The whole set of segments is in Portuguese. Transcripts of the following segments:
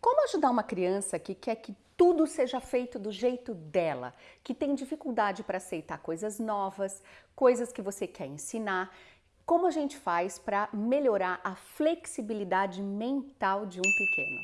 Como ajudar uma criança que quer que tudo seja feito do jeito dela, que tem dificuldade para aceitar coisas novas, coisas que você quer ensinar? Como a gente faz para melhorar a flexibilidade mental de um pequeno?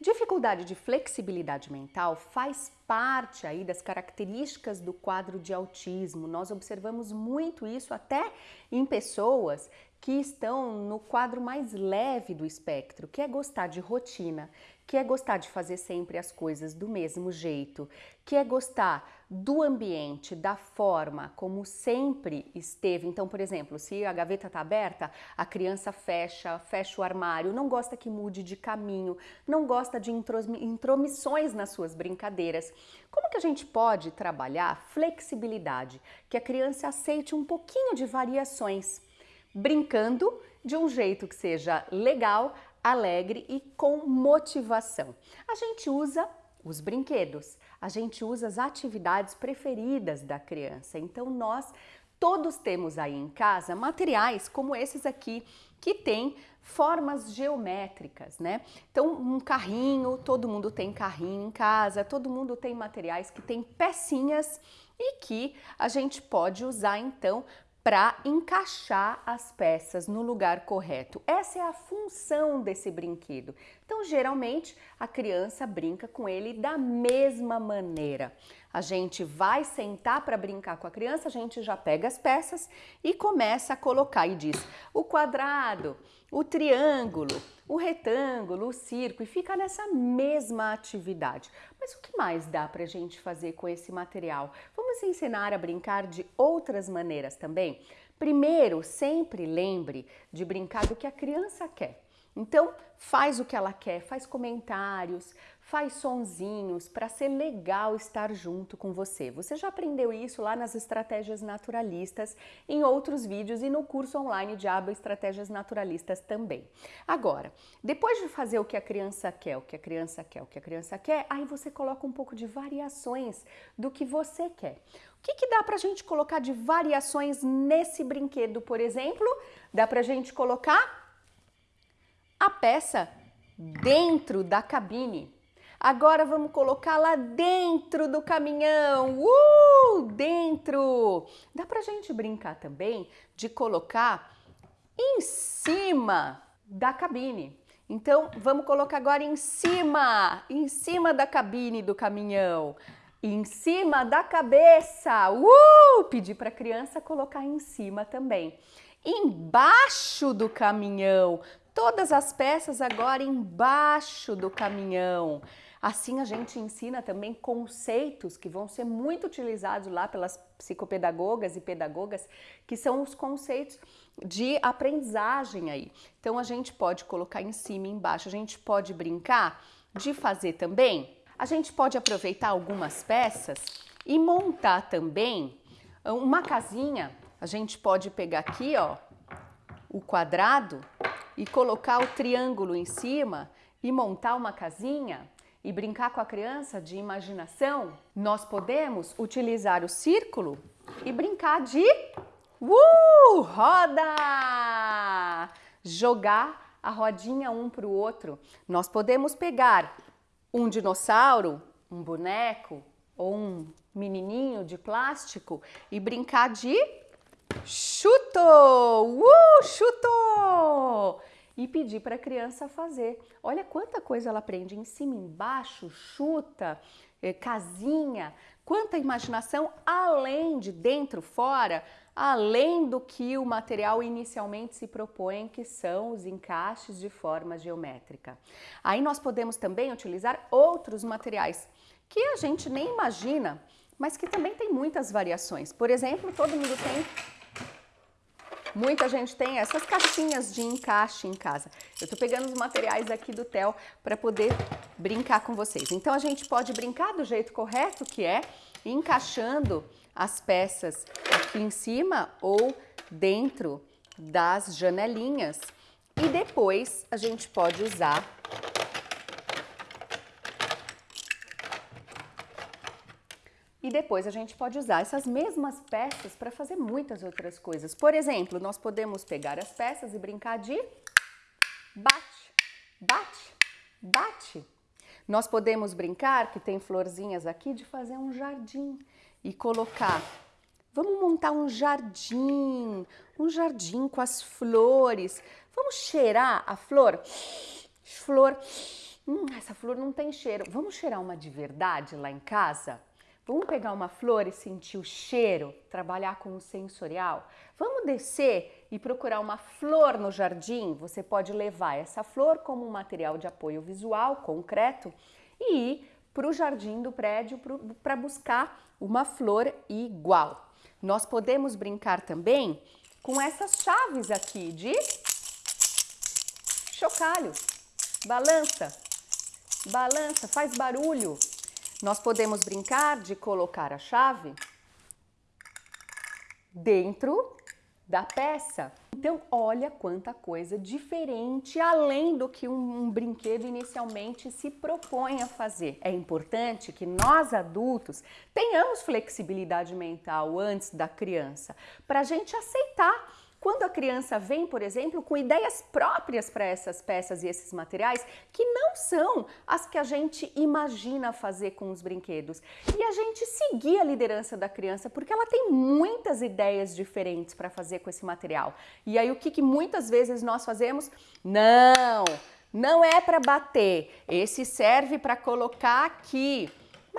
Dificuldade de flexibilidade mental faz parte aí das características do quadro de autismo. Nós observamos muito isso até em pessoas que estão no quadro mais leve do espectro, que é gostar de rotina, que é gostar de fazer sempre as coisas do mesmo jeito, que é gostar do ambiente, da forma como sempre esteve. Então, por exemplo, se a gaveta está aberta, a criança fecha, fecha o armário, não gosta que mude de caminho, não gosta de intromissões nas suas brincadeiras. Como que a gente pode trabalhar flexibilidade, que a criança aceite um pouquinho de variações? Brincando de um jeito que seja legal, alegre e com motivação. A gente usa os brinquedos, a gente usa as atividades preferidas da criança. Então nós todos temos aí em casa materiais como esses aqui que tem formas geométricas, né? Então, um carrinho, todo mundo tem carrinho em casa, todo mundo tem materiais que tem pecinhas e que a gente pode usar então para encaixar as peças no lugar correto. Essa é a função desse brinquedo. Então, geralmente, a criança brinca com ele da mesma maneira. A gente vai sentar para brincar com a criança, a gente já pega as peças e começa a colocar e diz o quadrado, o triângulo, o retângulo, o círculo e fica nessa mesma atividade. Mas o que mais dá para a gente fazer com esse material? Vamos ensinar a brincar de outras maneiras também? Primeiro, sempre lembre de brincar do que a criança quer. Então, faz o que ela quer, faz comentários, faz sonzinhos para ser legal estar junto com você. Você já aprendeu isso lá nas estratégias naturalistas, em outros vídeos e no curso online de aba Estratégias Naturalistas também. Agora, depois de fazer o que a criança quer, o que a criança quer, o que a criança quer, aí você coloca um pouco de variações do que você quer. O que, que dá para a gente colocar de variações nesse brinquedo, por exemplo? Dá para a gente colocar a peça dentro da cabine. Agora vamos colocar lá dentro do caminhão, uh, dentro. Dá pra gente brincar também de colocar em cima da cabine. Então, vamos colocar agora em cima, em cima da cabine do caminhão, em cima da cabeça. Uh! Pedir para a criança colocar em cima também. Embaixo do caminhão, todas as peças agora embaixo do caminhão. Assim a gente ensina também conceitos que vão ser muito utilizados lá pelas psicopedagogas e pedagogas, que são os conceitos de aprendizagem aí. Então a gente pode colocar em cima e embaixo, a gente pode brincar de fazer também. A gente pode aproveitar algumas peças e montar também uma casinha. A gente pode pegar aqui, ó, o quadrado e colocar o triângulo em cima e montar uma casinha e brincar com a criança de imaginação, nós podemos utilizar o círculo e brincar de uh, roda! Jogar a rodinha um para o outro. Nós podemos pegar um dinossauro, um boneco ou um menininho de plástico e brincar de chutou, uh, chutou! E pedir para a criança fazer. Olha quanta coisa ela aprende em cima, embaixo, chuta, eh, casinha, quanta imaginação além de dentro, fora, além do que o material inicialmente se propõe, que são os encaixes de forma geométrica. Aí nós podemos também utilizar outros materiais que a gente nem imagina, mas que também tem muitas variações. Por exemplo, todo mundo tem Muita gente tem essas caixinhas de encaixe em casa. Eu tô pegando os materiais aqui do Theo para poder brincar com vocês. Então a gente pode brincar do jeito correto, que é encaixando as peças aqui em cima ou dentro das janelinhas. E depois a gente pode usar E depois a gente pode usar essas mesmas peças para fazer muitas outras coisas. Por exemplo, nós podemos pegar as peças e brincar de bate, bate, bate. Nós podemos brincar, que tem florzinhas aqui, de fazer um jardim e colocar. Vamos montar um jardim, um jardim com as flores. Vamos cheirar a flor? Flor, hum, essa flor não tem cheiro. Vamos cheirar uma de verdade lá em casa? Vamos pegar uma flor e sentir o cheiro, trabalhar com o sensorial? Vamos descer e procurar uma flor no jardim? Você pode levar essa flor como um material de apoio visual, concreto, e ir para o jardim do prédio para buscar uma flor igual. Nós podemos brincar também com essas chaves aqui de chocalho. Balança, balança, faz barulho. Nós podemos brincar de colocar a chave dentro da peça. Então, olha quanta coisa diferente, além do que um, um, brinquedo inicialmente se propõe a fazer. É importante que nós adultos tenhamos flexibilidade mental antes da criança, para a gente aceitar quando a criança vem, por exemplo, com ideias próprias para essas peças e esses materiais que não são as que a gente imagina fazer com os brinquedos. E a gente seguir a liderança da criança, porque ela tem muitas ideias diferentes para fazer com esse material. E aí o que, que muitas vezes nós fazemos? Não! Não é para bater, esse serve para colocar aqui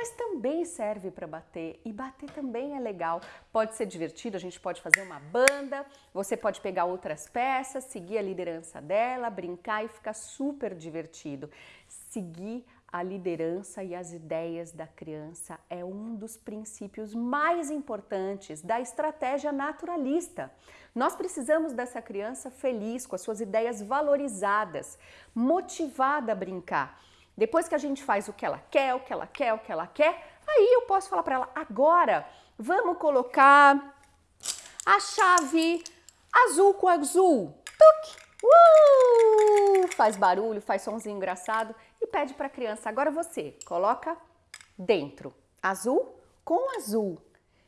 mas também serve para bater e bater também é legal. Pode ser divertido, a gente pode fazer uma banda, você pode pegar outras peças, seguir a liderança dela, brincar e ficar super divertido. Seguir a liderança e as ideias da criança é um dos princípios mais importantes da estratégia naturalista. Nós precisamos dessa criança feliz, com as suas ideias valorizadas, motivada a brincar. Depois que a gente faz o que ela quer, o que ela quer, o que ela quer, aí eu posso falar para ela, agora vamos colocar a chave azul com azul. Tuc! Uh! Faz barulho, faz somzinho engraçado e pede para a criança, agora você, coloca dentro, azul com azul.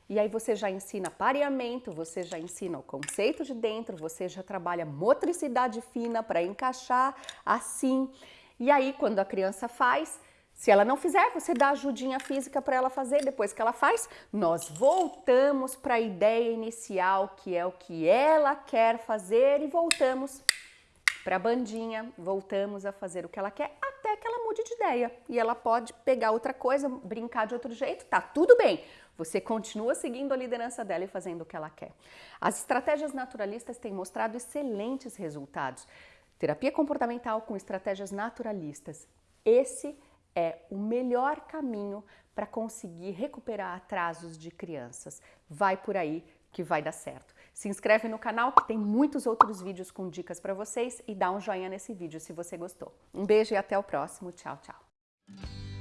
E aí você já ensina pareamento, você já ensina o conceito de dentro, você já trabalha motricidade fina para encaixar assim. E aí, quando a criança faz, se ela não fizer, você dá ajudinha física para ela fazer. Depois que ela faz, nós voltamos para a ideia inicial, que é o que ela quer fazer, e voltamos para a bandinha, voltamos a fazer o que ela quer até que ela mude de ideia. E ela pode pegar outra coisa, brincar de outro jeito, tá tudo bem. Você continua seguindo a liderança dela e fazendo o que ela quer. As estratégias naturalistas têm mostrado excelentes resultados. Terapia comportamental com estratégias naturalistas. Esse é o melhor caminho para conseguir recuperar atrasos de crianças. Vai por aí que vai dar certo. Se inscreve no canal que tem muitos outros vídeos com dicas para vocês e dá um joinha nesse vídeo se você gostou. Um beijo e até o próximo. Tchau, tchau.